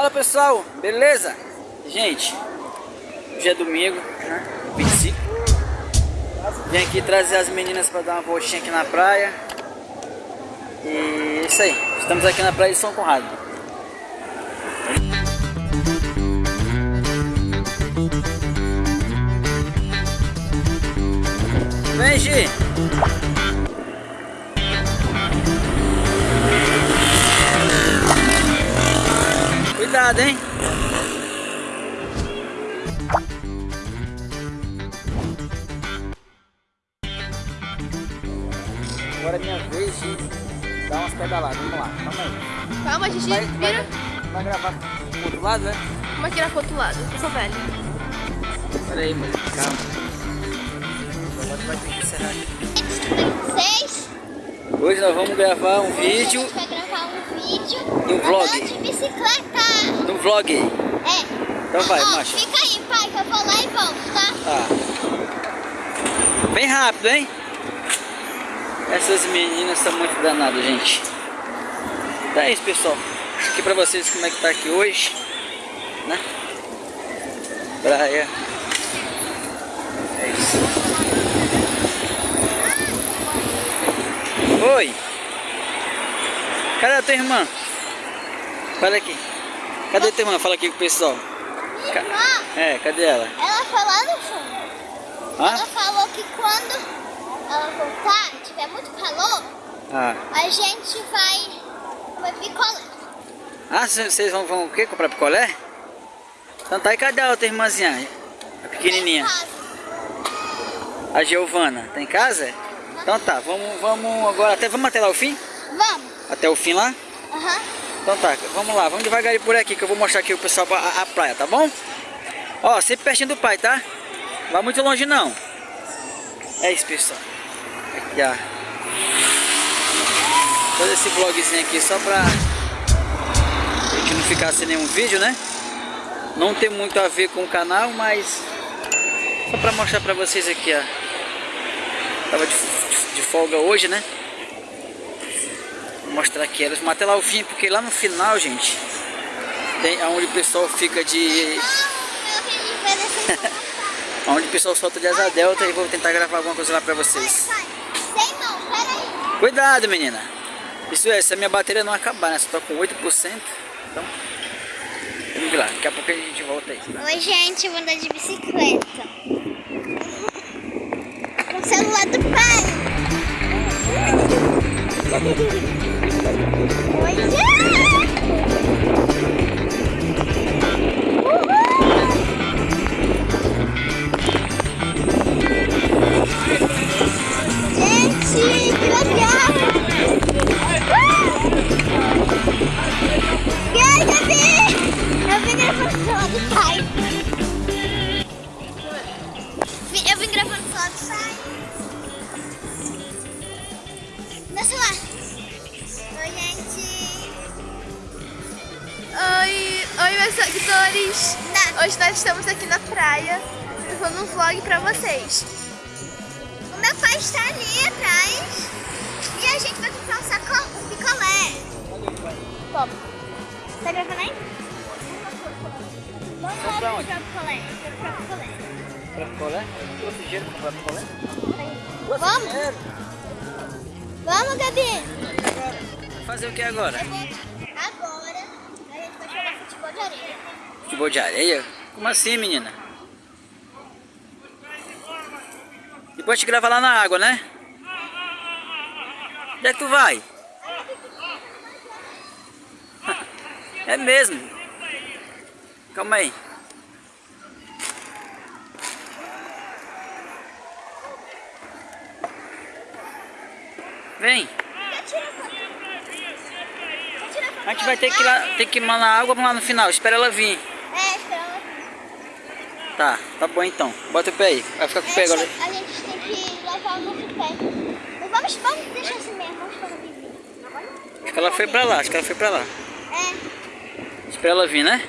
Fala pessoal, beleza? Gente, hoje é domingo, né? 25 Vim aqui trazer as meninas para dar uma voltinha aqui na praia E é isso aí, estamos aqui na praia de São Conrado Vem, Gi! Cuidado, hein? Agora é minha vez de dar umas pedaladas. Vamos lá, calma aí. Calma, Gigi, Vai, vira. vai, vai gravar pro outro lado, né? Vamos tirar pro outro lado. Eu sou velha. Pera aí, mulher. Calma. Agora vai ter que encerrar aqui. Hoje nós vamos gravar um Hoje a vídeo gente vai gravar um vídeo E um vlog. de bicicleta. No vlog. É. Então vai, marcha. Fica aí, pai, que eu vou lá e volto, tá? Tá. Bem rápido, hein? Essas meninas são muito danadas, gente. Então é isso, pessoal. Aqui pra vocês como é que tá aqui hoje. Né? Praia. É isso. Oi. Cadê a tua irmã? Fala aqui. Cadê a tua irmã? Fala aqui com o pessoal. Ca- irmã, É, cadê ela? ela foi lá no fundo. Hã? Ela falou que quando ela voltar, tiver muito calor, Ah. a gente vai comer picolé. Ah, vocês vão, vão o quê? Comprar picolé? Então tá, e cadê a outra irmãzinha? A pequenininha. Casa. A Giovana. Tá em casa? Então tá, vamos, vamos agora até, vamos até lá o fim? Vamos. Até o fim lá? Aham. Então tá, vamos lá, vamos devagarinho por aqui que eu vou mostrar aqui o pessoal a, a praia, tá bom? Ó, sempre pertinho do pai, tá? Não vai muito longe não. É isso, pessoal. Aqui, ó. Fazer esse vlogzinho aqui só pra a gente não ficar sem nenhum vídeo, né? Não tem muito a ver com o canal, mas só pra mostrar pra vocês aqui, ó. Tava de- de folga hoje, né? Vou mostrar aqui elas, mas até lá o fim, porque lá no final, gente, tem onde o pessoal fica de. Onde o pessoal solta de asa delta e vou tentar gravar alguma coisa lá pra vocês. Cuidado, menina! Isso é, se a minha bateria não acabar, né? Só tô com 8%. Então, vamos lá, daqui a pouco a gente volta aí. Oi, gente, eu vou andar de bicicleta. Com o celular do pai. Oi, meus seguidores. Hoje nós estamos aqui na praia. Gravando um vlog pra vocês. O meu pai está ali atrás. E a gente vai comprar um saco, um picolé. Toma. Tá gravando aí? Vamos lá comprar picolé. Comprar picolé. Pra picolé? Trouxe dinheiro pra comprar picolé? Vamos? Vamos, Gabi. Fazer o que agora? Agora a gente vai jogar futebol areia. Futebol de areia? Como assim, menina? Depois te grava lá na água, né? Onde é que tu vai? É mesmo. Calma aí. Vem. A gente vai ter que ir lá, ter que na água, lá no final. Espera ela vir. É, espera ela. Tá, tá bom então. Bota o pé aí. Vai ficar com o pé agora. a gente tem que levar o nosso pé. Mas vamos, vamos deixar assim mesmo. Vamos para o vizinho. Acho que ela foi pra lá, acho que ela foi pra lá. É. Espera ela vir, né?